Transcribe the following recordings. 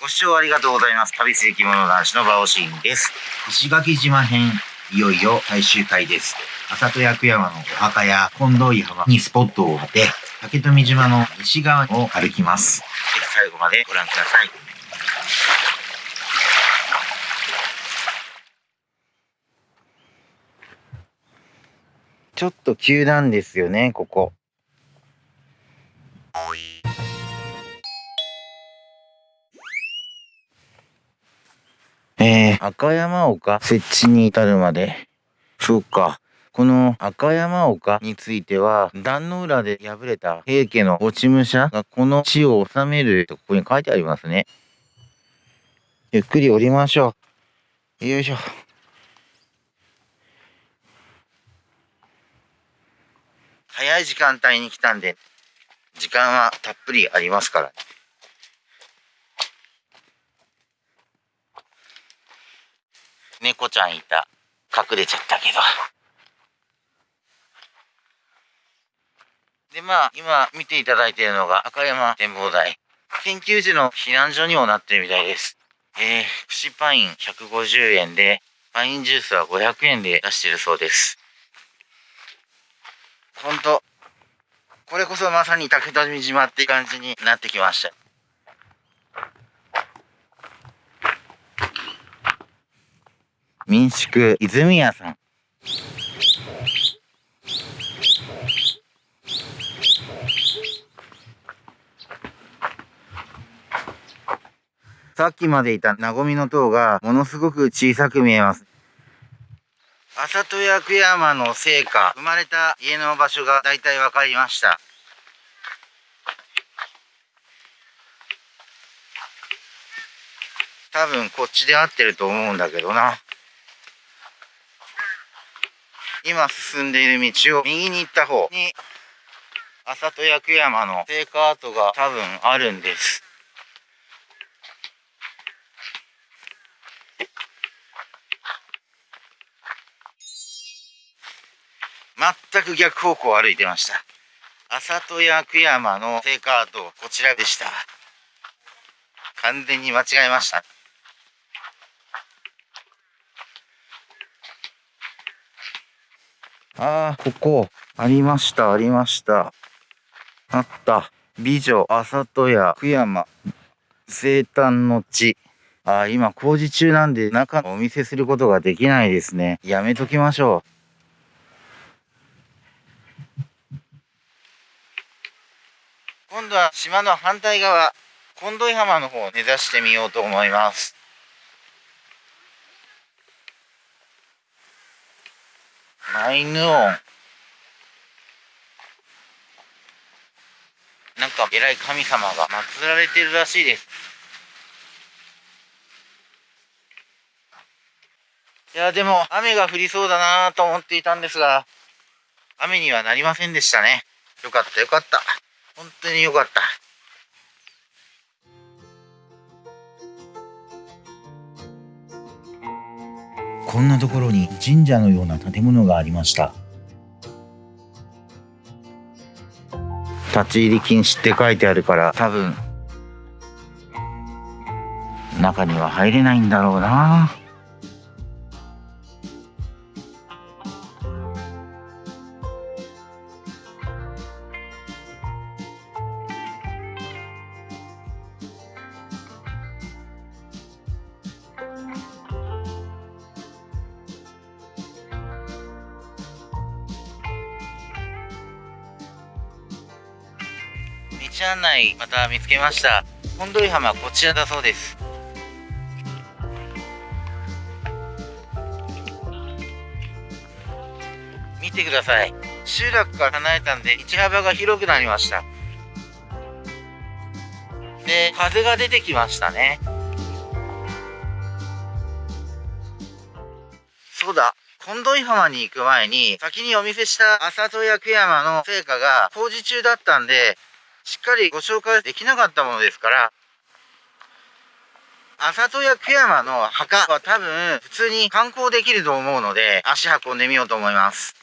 ご視聴ありがとうございます。旅する着物男子のバオシーンです。石垣島編、いよいよ最終回です。浅戸役山のお墓や近藤井浜にスポットを当て、竹富島の西側を歩きます。ぜひ最後までご覧ください。ちょっと急なんですよね、ここ。えー、赤山岡？設置に至るまで。そうか。この赤山岡については、壇の浦で敗れた平家の落ち武者がこの地を治めるとここに書いてありますね。ゆっくり降りましょう。よいしょ。早い時間帯に来たんで、時間はたっぷりありますから。猫ちゃんいた。隠れちゃったけど。で、まあ、今見ていただいているのが赤山展望台。研究時の避難所にもなってるみたいです。えー、串パイン150円で、パインジュースは500円で出してるそうです。ほんと、これこそまさに竹富島って感じになってきました。民宿泉屋さん。さっきまでいたなごみの塔がものすごく小さく見えます。浅戸役山の聖火、生まれた家の場所がだいたいわかりました。多分こっちで合ってると思うんだけどな。今進んでいる道を右に行った方に、浅戸役山の聖火跡が多分あるんです。全く逆方向を歩いてました。浅戸役山の聖火跡、こちらでした。完全に間違えました。ああ、ここ、ありました、ありました。あった。美女、浅戸屋、久山、生誕の地。ああ、今工事中なんで中お見せすることができないですね。やめときましょう。今度は島の反対側、近藤井浜の方を目指してみようと思います。マイヌオン。なんか偉い神様が祀られてるらしいです。いや、でも雨が降りそうだなと思っていたんですが、雨にはなりませんでしたね。よかったよかった。本当によかった。こんなところに神社のような建物がありました。立ち入り禁止って書いてあるから多分中には入れないんだろうな。道案内また見つけました。本土井浜こちらだそうです。見てください。集落から離れたんで道幅が広くなりました。で風が出てきましたね。そうだ。近藤井浜に行く前に先にお見せした浅戸役山の成果が工事中だったんでしっかりご紹介できなかったものですから、浅戸役山の墓は多分普通に観光できると思うので、足運んでみようと思います。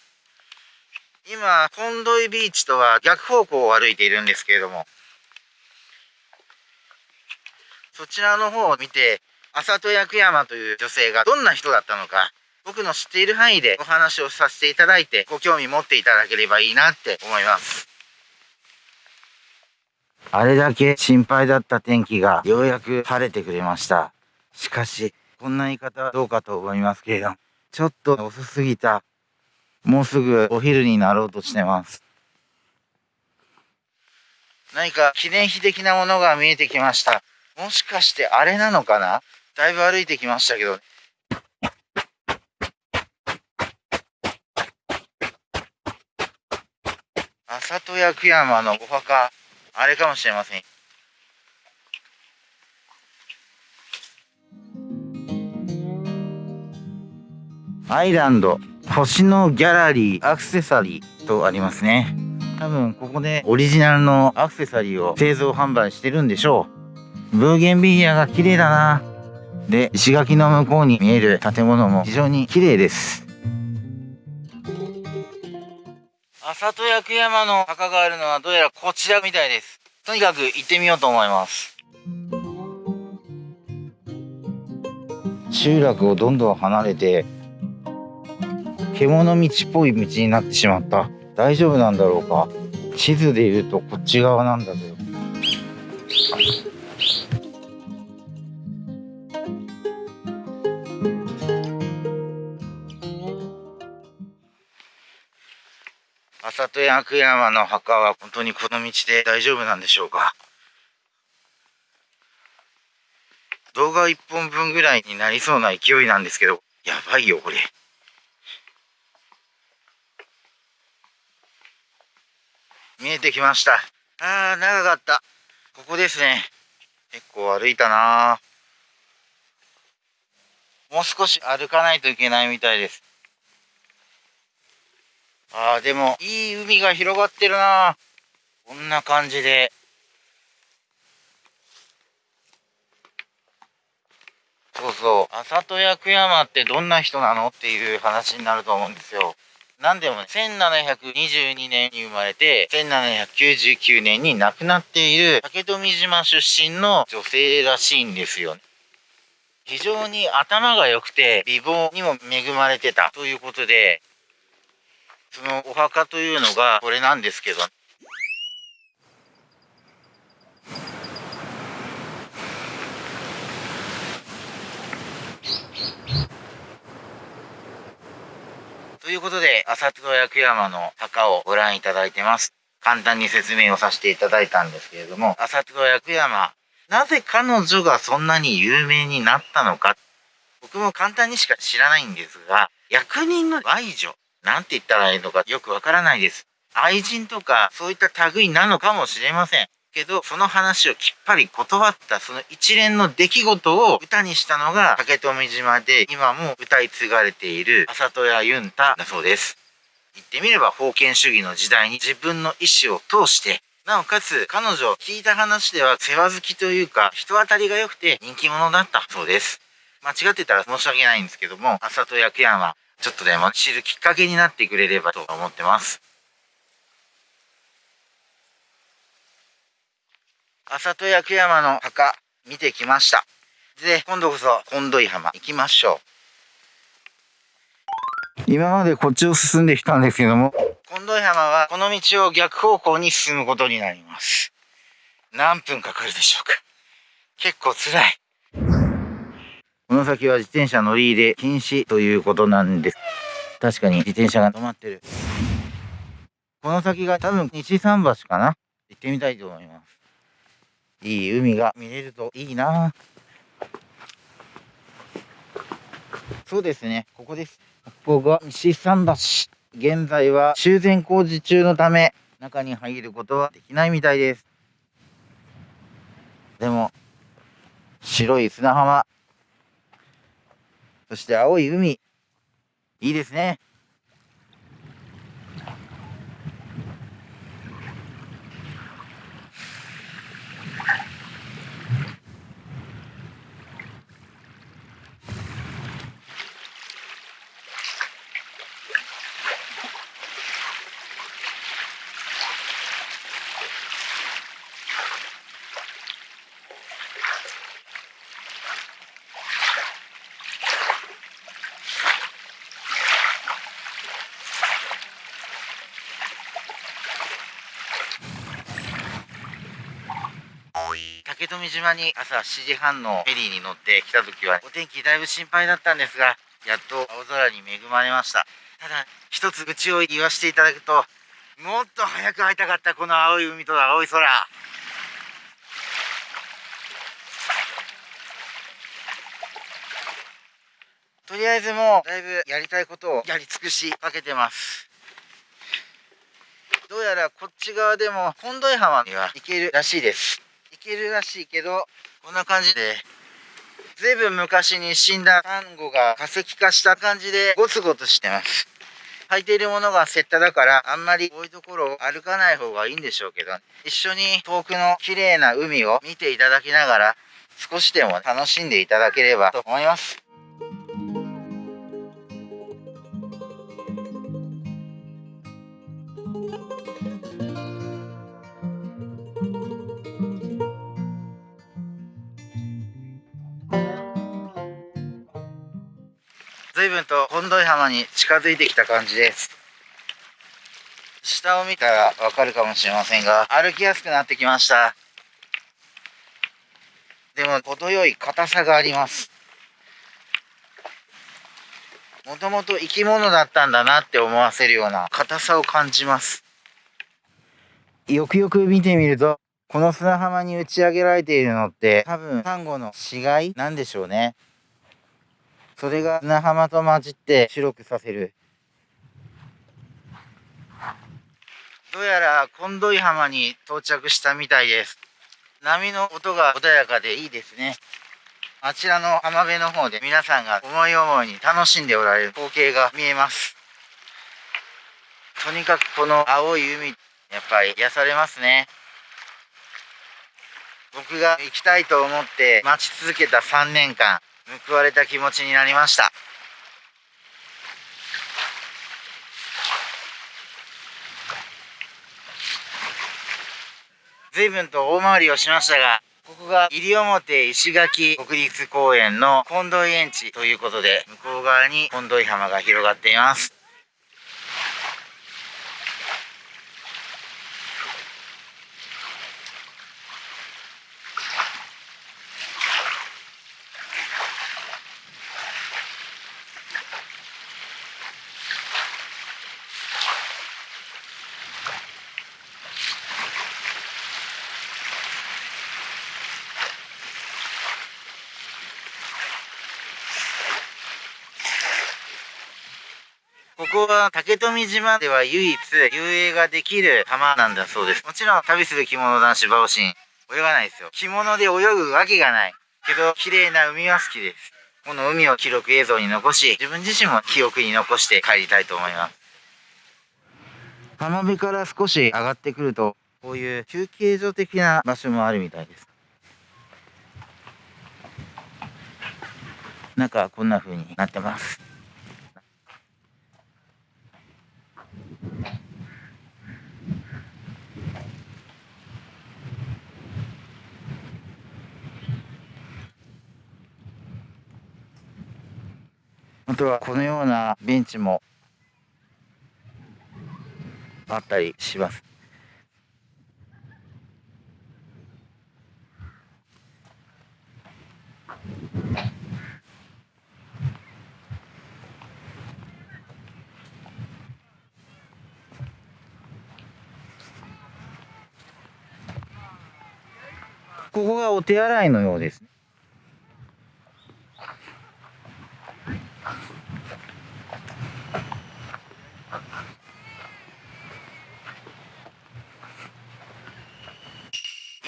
今、近藤井ビーチとは逆方向を歩いているんですけれども、そちらの方を見て、浅戸役山という女性がどんな人だったのか、僕の知っている範囲でお話をさせていただいて、ご興味持っていただければいいなって思います。あれだけ心配だった天気がようやく晴れてくれました。しかし、こんな言い方はどうかと思いますけれども、ちょっと遅すぎた。もうすぐお昼になろうとしてます。何か記念碑的なものが見えてきました。もしかしてあれなのかな？だいぶ歩いてきましたけど。浅戸薬山のお墓、あれかもしれません。アイランド、星のギャラリー、アクセサリーとありますね。多分ここでオリジナルのアクセサリーを製造販売してるんでしょう。ブーゲンビリアが綺麗だな。で、石垣の向こうに見える建物も非常に綺麗です。浅戸薬山の墓があるのはどうやらこちらみたいです。とにかく行ってみようと思います。集落をどんどん離れて獣道っぽい道になってしまった。大丈夫なんだろうか地図で言うとこっち側なんだけど。浅戸薬山の墓は本当にこの道で大丈夫なんでしょうか動画1本分ぐらいになりそうな勢いなんですけど、やばいよ、これ。見えてきました。あー、長かった。ここですね。結構歩いたなもう少し歩かないといけないみたいです。あー、でも、いい海が広がってるなこんな感じで。そうそう。浅戸薬山ってどんな人なのっていう話になると思うんですよ。なんでもね、1722年に生まれて、1799年に亡くなっている竹富島出身の女性らしいんですよ。非常に頭が良くて美貌にも恵まれてたということで、そのお墓というのがこれなんですけど、ということで、浅戸薬山の墓をご覧いただいてます。簡単に説明をさせていただいたんですけれども、浅戸薬山、なぜ彼女がそんなに有名になったのか、僕も簡単にしか知らないんですが、役人の愛女、なんて言ったらいいのかよくわからないです。愛人とかそういった類なのかもしれません。けど、その話をきっぱり断ったその一連の出来事を歌にしたのが竹富島で今も歌い継がれている浅戸屋ユンタだそうです。言ってみれば封建主義の時代に自分の意思を通してなおかつ彼女聞いた話では世話好きというか人当たりが良くて人気者だったそうです。間違ってたら申し訳ないんですけども、浅戸役山はちょっとでも知るきっかけになってくれればと思ってます。浅戸薬山の墓見てきました。で、今度こそ近土井浜行きましょう。今までこっちを進んできたんですけども、近土井浜はこの道を逆方向に進むことになります。何分かかるでしょうか。結構辛い。この先は自転車乗り入れ禁止ということなんです。確かに自転車が止まってる。この先が多分西桟橋かな？行ってみたいと思います。いい海が見れるといいな。そうですね。ここです。ここが西桟橋。現在は修繕工事中のため中に入ることはできないみたいです。でも白い砂浜。そして青い海。いいですね。富島に朝7時半のフェリーに乗って来た時はお天気だいぶ心配だったんですがやっと青空に恵まれました。ただ一つ愚痴を言わせていただくともっと早く会いたかったこの青い海と青い空。とりあえずもうだいぶやりたいことをやり尽くしかけてます。どうやらこっち側でも本土井浜には行けるらしいです。けるらしいけどこんな感じでずいぶん昔に死んだサンゴが化石化した感じでゴツゴツしてます。履いているものがセッタだからあんまりこういうところを歩かない方がいいんでしょうけど一緒に遠くの綺麗な海を見ていただきながら少しでも楽しんでいただければと思います。随分と本土井浜に近づいてきた感じです。下を見たらわかるかもしれませんが歩きやすくなってきました。でも程よい硬さがあります。もともと生き物だったんだなって思わせるような硬さを感じます。よくよく見てみるとこの砂浜に打ち上げられているのって多分サンゴの死骸なんでしょうね。それが砂浜と混じって白くさせる。どうやら近土井浜に到着したみたいです。波の音が穏やかでいいですね。あちらの浜辺の方で皆さんが思い思いに楽しんでおられる光景が見えます。とにかくこの青い海やっぱり癒されますね。僕が行きたいと思って待ち続けた3年間報われた気持ちになりました。随分と大回りをしましたがここが西表石垣国立公園の近藤園地ということで向こう側に近藤井浜が広がっています。ここは竹富島では唯一遊泳ができる浜なんだそうです。もちろん旅する着物男子バオシン泳がないですよ。着物で泳ぐわけがない。けど綺麗な海は好きです。この海を記録映像に残し、自分自身も記憶に残して帰りたいと思います。浜辺から少し上がってくると、こういう休憩所的な場所もあるみたいです。中はこんな風になってます。あとはこのようなベンチもあったりします。ここがお手洗いのようです。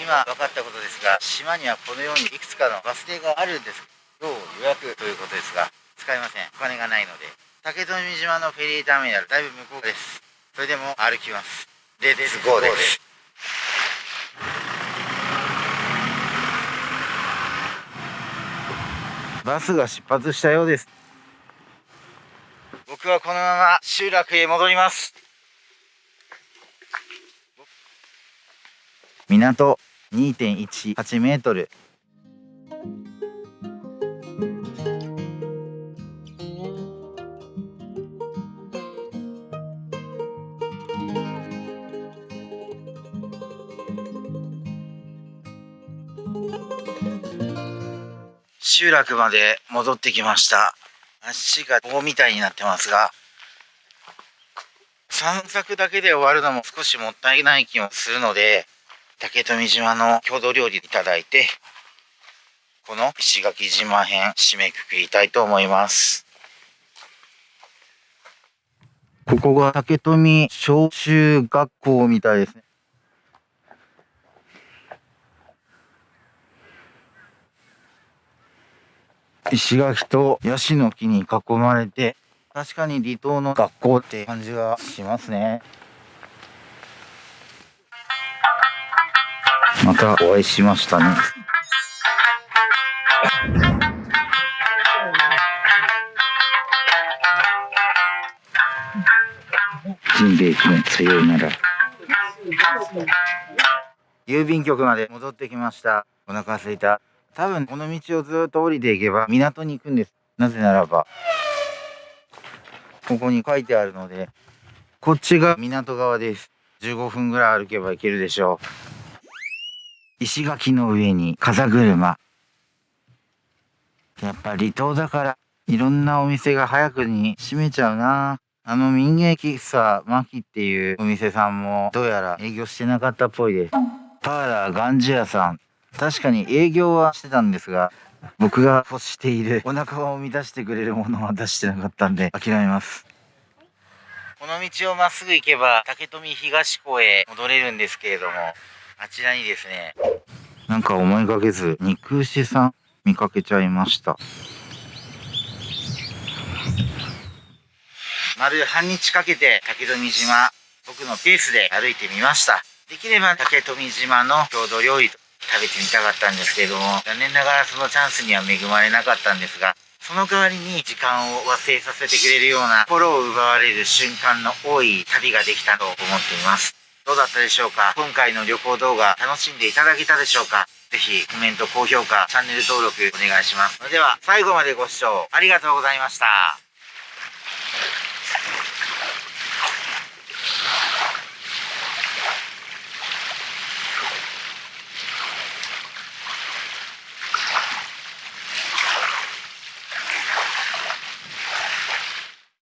今分かったことですが島にはこのようにいくつかのバス停があるんです要予約ということですが使いません。お金がないので。竹富島のフェリーターミナルだいぶ向こうです。それでも歩きます。レッツゴーです。バスが出発したようです。僕はこのまま集落へ戻ります。港2.18メートル。集落まで戻ってきました足が棒みたいになってますが散策だけで終わるのも少しもったいない気もするので竹富島の郷土料理いただいてこの石垣島編締めくくりたいと思います。ここが竹富小中学校みたいですね。石垣とヤシの木に囲まれて確かに離島の学校って感じがしますね。またお会いしましたね。ジンベエ君さようなら。郵便局まで戻ってきました。お腹すいた。多分この道をずっと降りていけば港に行くんです。なぜならば。ここに書いてあるのでこっちが港側です。15分ぐらい歩けば行けるでしょう。石垣の上に風車。やっぱ離島だからいろんなお店が早くに閉めちゃうな。あの民芸喫茶マキっていうお店さんもどうやら営業してなかったっぽいです。パーラーガンジ屋さん。確かに営業はしてたんですが僕が欲しているお腹を満たしてくれるものは出してなかったんで諦めます。この道をまっすぐ行けば竹富東湖へ戻れるんですけれども。あちらにですね。なんか思いがけず肉牛さん見かけちゃいました。丸半日かけて竹富島僕のペースで歩いてみました。できれば竹富島の郷土料理と食べてみたかったんですけれども残念ながらそのチャンスには恵まれなかったんですがその代わりに時間を忘れさせてくれるような心を奪われる瞬間の多い旅ができたと思っていますどうだったでしょうか？今回の旅行動画楽しんでいただけたでしょうか？ぜひコメント、高評価、チャンネル登録お願いします。それでは最後までご視聴ありがとうございました。